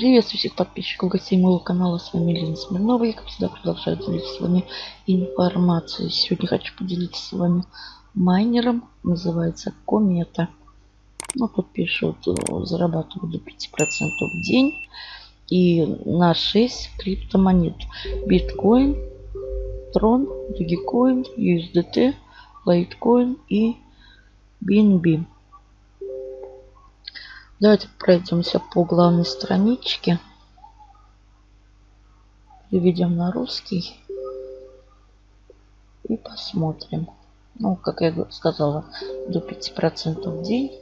Приветствую всех подписчиков, гостей моего канала. С вами Лена Смирнова. Я, как всегда, продолжаю делиться с вами информацией. Сегодня хочу поделиться с вами майнером. Называется Комета. Ну, тут пишут, э, зарабатывают до 5% в день. И на 6 криптомонет. Биткоин, Трон, Dogecoin, USDT, Litecoin и BNB. Давайте пройдемся по главной страничке. Переведем на русский. И посмотрим. Ну, как я сказала, до 5% в день.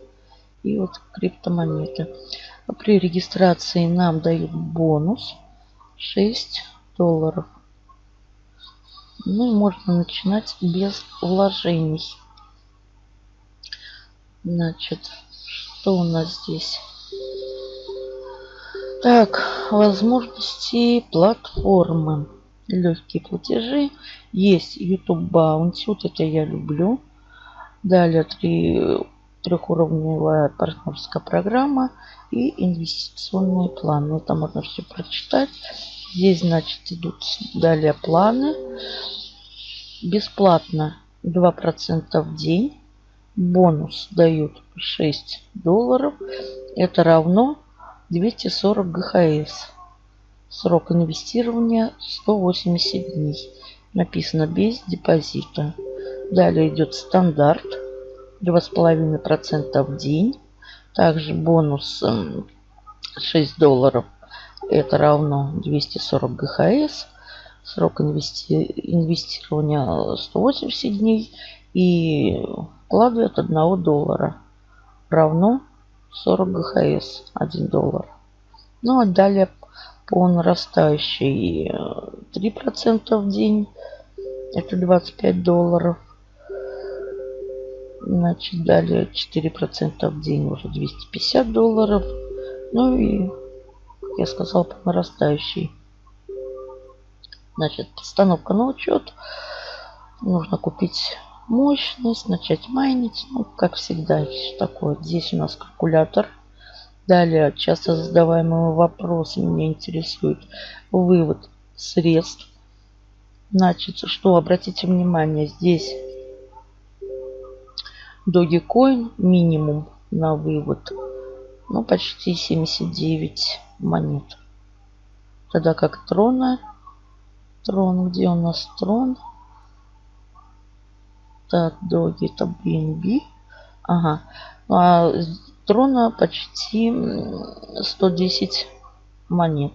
И вот криптомонеты. При регистрации нам дают бонус 6 долларов. Ну и можно начинать без вложений. Значит, что у нас здесь? Так, возможности платформы. Легкие платежи. Есть YouTube Bounty. Вот это я люблю. Далее три, трехуровневая партнерская программа и инвестиционные планы. Это можно все прочитать. Здесь, значит, идут далее планы. Бесплатно 2% в день бонус дают 6 долларов. Это равно 240 ГХС. Срок инвестирования 180 дней. Написано без депозита. Далее идет стандарт 2,5% в день. Также бонус 6 долларов. Это равно 240 ГХС. Срок инвести... инвестирования 180 дней. И вклады от 1 доллара равно 40 ГХС 1 доллар. Ну а далее по нарастающей 3% в день. Это 25 долларов. Значит, далее 4% в день уже 250 долларов. Ну и, как я сказал, по нарастающей. Значит, постановка на учет. Нужно купить мощность, начать майнить. Ну, как всегда, все такое. Здесь у нас калькулятор. Далее, часто задаваемый вопрос меня интересует вывод средств. Значит, что, обратите внимание, здесь Dogecoin минимум на вывод. Ну, почти 79 монет. Тогда как Трона. Трон, где у нас Трон? Так, доги это BNB. Ага. А трона почти 110 монет.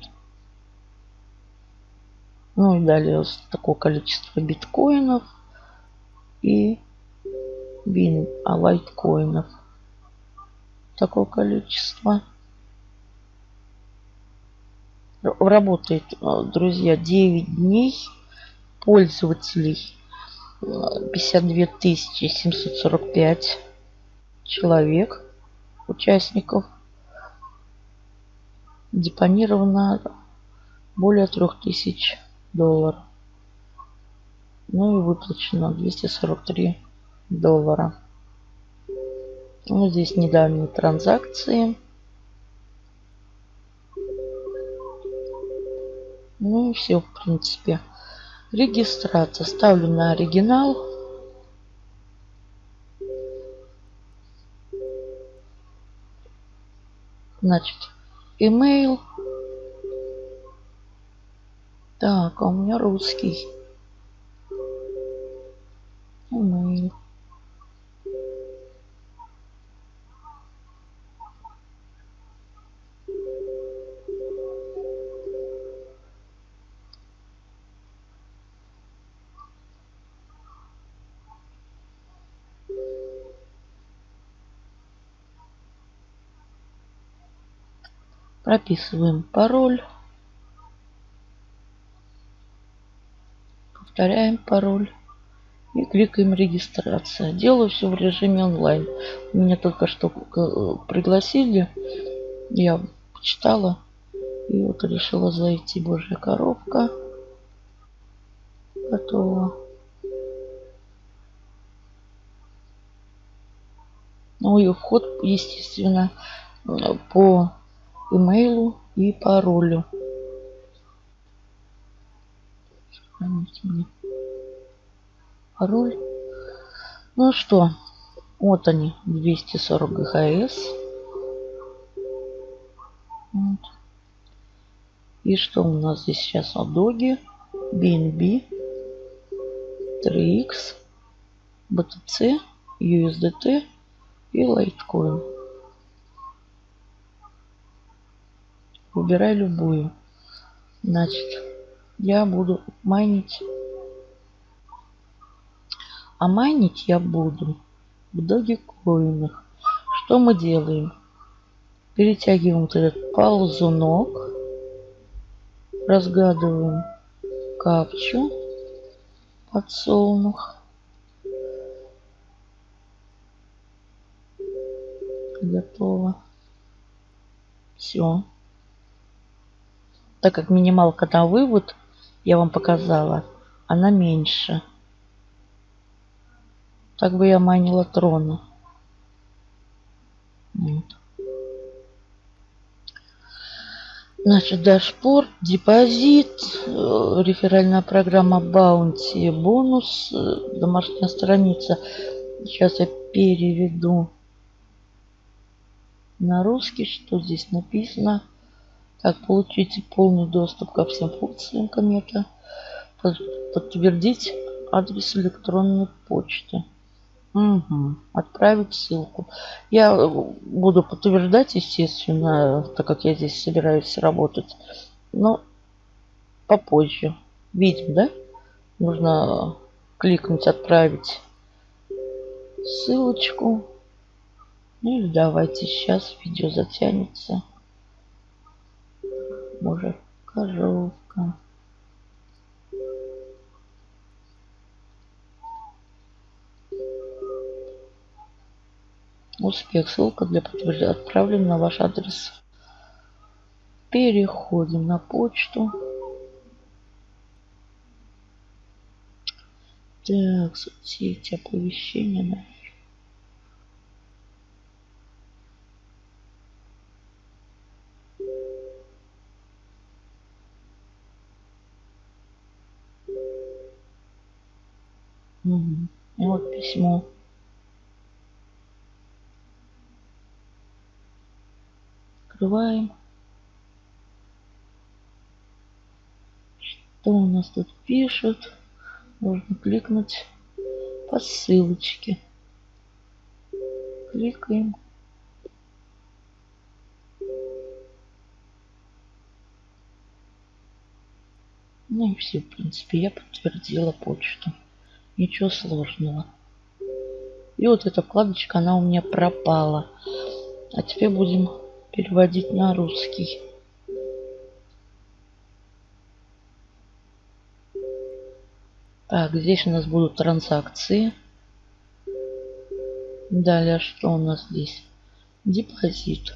Ну и далее такое количество биткоинов и бин, а лайткоинов. Такое количество. Работает, друзья, 9 дней пользователей 52 745 человек, участников. Депонировано более 3000 долларов. Ну и выплачено 243 доллара. Ну, здесь недавние транзакции. Ну и все, в принципе. Регистрация. Ставлю на оригинал. Значит, email. Так, а у меня русский. Прописываем пароль. Повторяем пароль. И кликаем регистрация. Делаю все в режиме онлайн. Меня только что э, пригласили. Я почитала. И вот решила зайти. Божья коробка. Готово. Ну и вход, естественно, по имейлу и паролю. Пароль. Ну что, вот они, 240 ГХС. Вот. И что у нас здесь сейчас? Адоги, BNB, 3X, BTC, USDT и Litecoin. Выбирай любую. Значит, я буду майнить. А майнить я буду в Dogecoin. Что мы делаем? Перетягиваем вот этот ползунок. Разгадываем капчу подсолнух. Готово. Все. Так как минималка на вывод, я вам показала, она меньше. Так бы я майнила трона. Вот. Значит, dashboard, депозит, э, реферальная программа Bounty, бонус, э, домашняя страница. Сейчас я переведу на русский, что здесь написано. Так, получите полный доступ ко всем функциям комета. Подтвердить адрес электронной почты. Угу. Отправить ссылку. Я буду подтверждать, естественно, так как я здесь собираюсь работать. Но попозже. Видим, да? Нужно кликнуть «Отправить ссылочку». Ну и давайте сейчас видео затянется може коровка. Успех. Ссылка для подтверждения отправлена на ваш адрес. Переходим на почту. Так, соцсети, оповещения, наверное. Письмо. Открываем. Что у нас тут пишут? Нужно кликнуть по ссылочке. Кликаем. Ну и все, в принципе, я подтвердила почту. Ничего сложного. И вот эта вкладочка, она у меня пропала. А теперь будем переводить на русский. Так, здесь у нас будут транзакции. Далее, что у нас здесь? Депозит.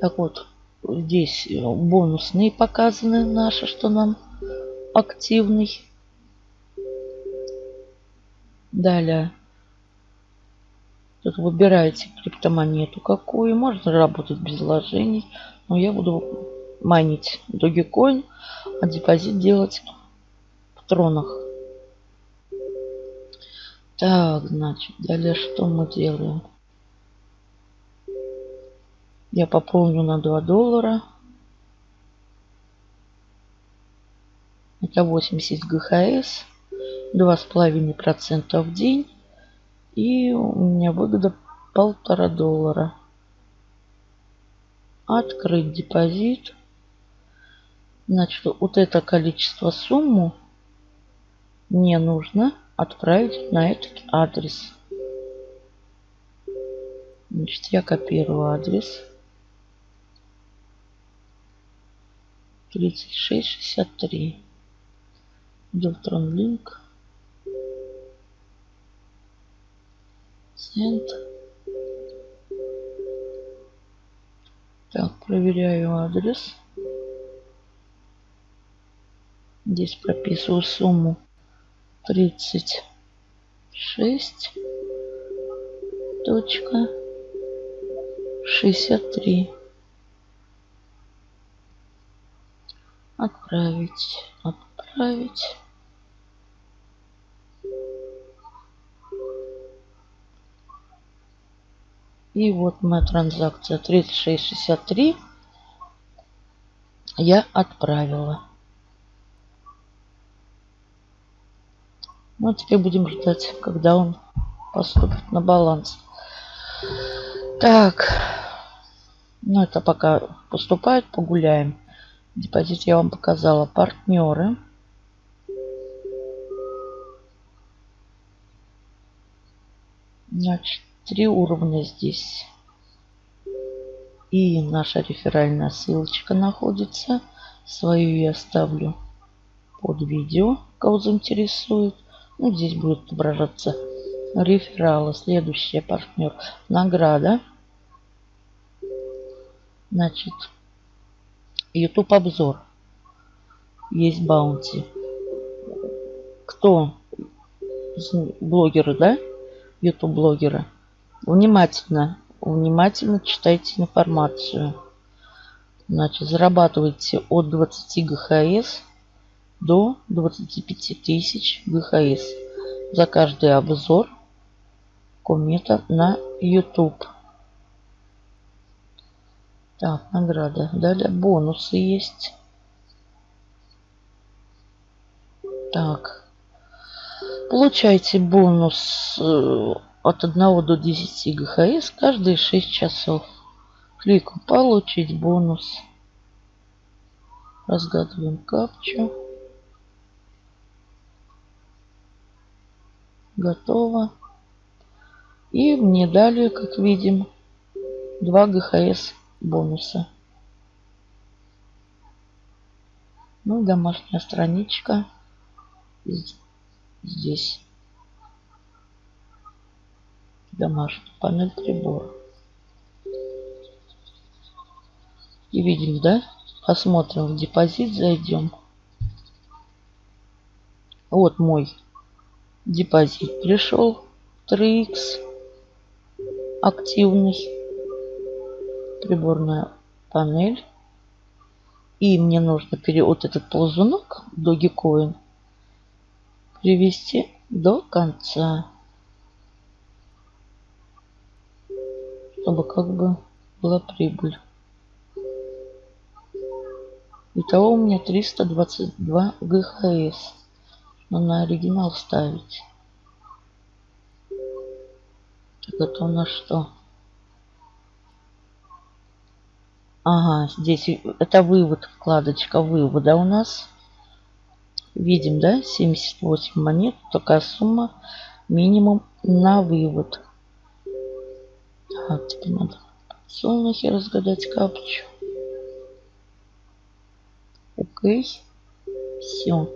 Так вот, здесь бонусные показаны наши, что нам активный. Далее. Тут выбираете криптомонету какую. Можно работать без вложений. Но я буду майнить Dogecoin, а депозит делать в тронах. Так, значит, далее что мы делаем? Я пополню на 2 доллара. Это 80 ГХС. 2,5% в день. И у меня выгода полтора доллара. Открыть депозит. Значит, вот это количество сумму мне нужно отправить на этот адрес. Значит, я копирую адрес. 3663. Deltron Link. Send. Так, проверяю адрес. Здесь прописываю сумму 36 точка 63 отправить отправить. И вот моя транзакция 3663 я отправила. Ну теперь будем ждать когда он поступит на баланс. Так. Ну это пока поступает погуляем Депозит я вам показала. Партнеры. Значит, три уровня здесь. И наша реферальная ссылочка находится. Свою я оставлю под видео, кого заинтересует. Ну, здесь будет отображаться рефералы. Следующий партнер. Награда. Значит, YouTube обзор. Есть баунти. Кто? Блогеры, да? YouTube блогеры. Внимательно, внимательно читайте информацию. Значит, зарабатывайте от 20 ГХС до 25 тысяч ГХС за каждый обзор комета на YouTube. Так, награда. Далее бонусы есть. Так. Получайте бонус э, от 1 до 10 ГХС каждые 6 часов. Кликаю «Получить бонус». Разгадываем капчу. Готово. И мне дали, как видим, 2 ГХС бонусы. Ну, домашняя страничка. Здесь. Домашняя панель прибора. И видим, да? Посмотрим в депозит, зайдем. Вот мой депозит пришел. 3х активный приборная панель. И мне нужно вот этот ползунок Dogecoin привести до конца. Чтобы как бы была прибыль. Итого у меня 322 ГХС. Но на оригинал ставить. Так это у нас что? Ага, здесь это вывод, вкладочка вывода у нас. Видим, да, 78 монет, такая сумма, минимум на вывод. Так, теперь надо подсолнухи разгадать капчу. Окей, все.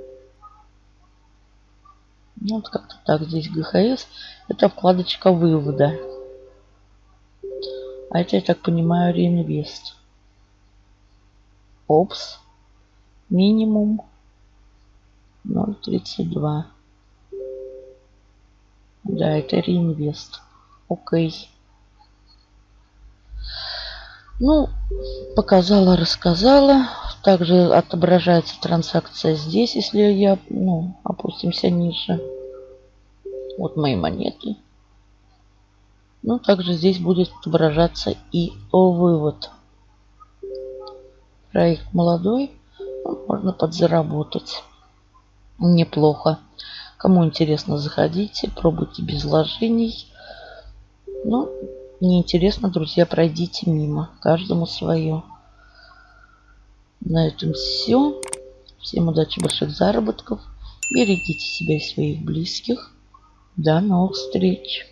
Ну, вот как-то так, здесь ГХС, это вкладочка вывода. А это, я так понимаю, реинвест. Опс. Минимум 0.32. Да, это реинвест. Окей. Ну, показала, рассказала. Также отображается транзакция здесь, если я, ну, опустимся ниже. Вот мои монеты. Ну, также здесь будет отображаться и вывод. Проект молодой, можно подзаработать неплохо. Кому интересно, заходите, пробуйте без вложений. Ну, неинтересно, друзья, пройдите мимо. Каждому свое. На этом все. Всем удачи, больших заработков. Берегите себя и своих близких. До новых встреч.